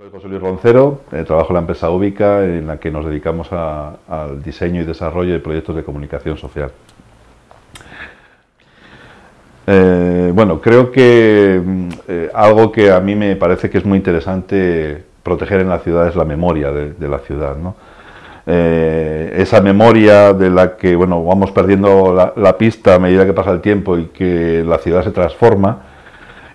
Soy José Luis Roncero, eh, trabajo en la empresa Ubica, en la que nos dedicamos al diseño y desarrollo de proyectos de comunicación social. Eh, bueno, creo que mm, eh, algo que a mí me parece que es muy interesante proteger en la ciudad es la memoria de, la ciudad. esa memoria de la que bueno, vamos perdiendo la pista a medida que pasa el tiempo y que la ciudad se transforma,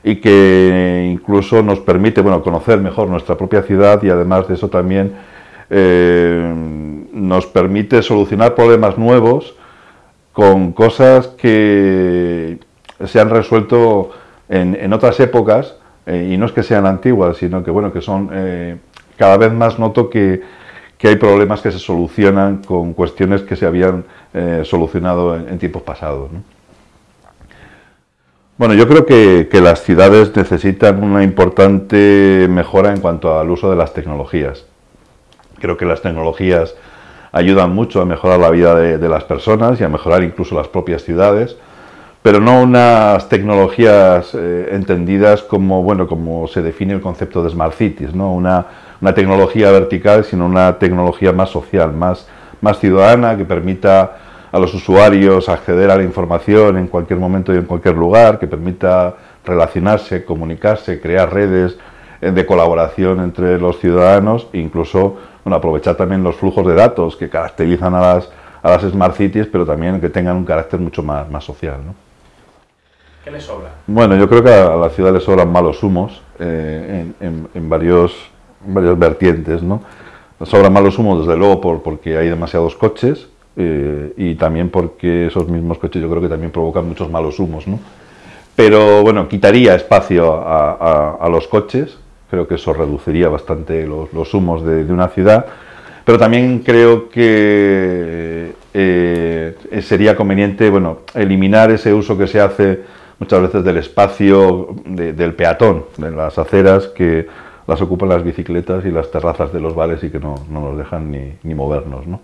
y que incluso nos permite bueno, conocer mejor nuestra propia ciudad y además de eso también eh, nos permite solucionar problemas nuevos con cosas que se han resuelto en, otras épocas eh, y no es que sean antiguas, sino que bueno que son eh, cada vez más noto que, que, hay problemas que se solucionan con cuestiones que se habían solucionado en, tiempos pasados. Bueno, yo creo que, las ciudades necesitan una importante mejora en cuanto al uso de las tecnologías. Creo que las tecnologías ayudan mucho a mejorar la vida de, las personas y a mejorar incluso las propias ciudades, pero no unas tecnologías eh, entendidas como, bueno, como se define el concepto de Smart Cities, ¿no? una, una tecnología vertical, sino una tecnología más social, más, más ciudadana, que permita a los usuarios acceder a la información en cualquier momento y en cualquier lugar, que permita relacionarse, comunicarse, crear redes eh, de colaboración entre los ciudadanos e incluso bueno, aprovechar también los flujos de datos que caracterizan a las, a las Smart Cities, pero también que tengan un carácter mucho más, más social. ¿no? ¿Qué le sobra? Bueno, yo creo que a la ciudad le sobran malos humos eh, en, en, varios, varias vertientes. ¿no? Sobran malos humos, desde luego, por, porque hay demasiados coches, eh, y también porque esos mismos coches yo creo que también provocan muchos malos humos, ¿no? Pero bueno, quitaría espacio a, los coches, creo que eso reduciría bastante los, humos de, una ciudad, pero también creo que eh, sería conveniente bueno, eliminar ese uso que se hace muchas veces del espacio del peatón, de las aceras que las ocupan las bicicletas y las terrazas de los bares y que no, nos dejan ni, ni movernos. ¿no?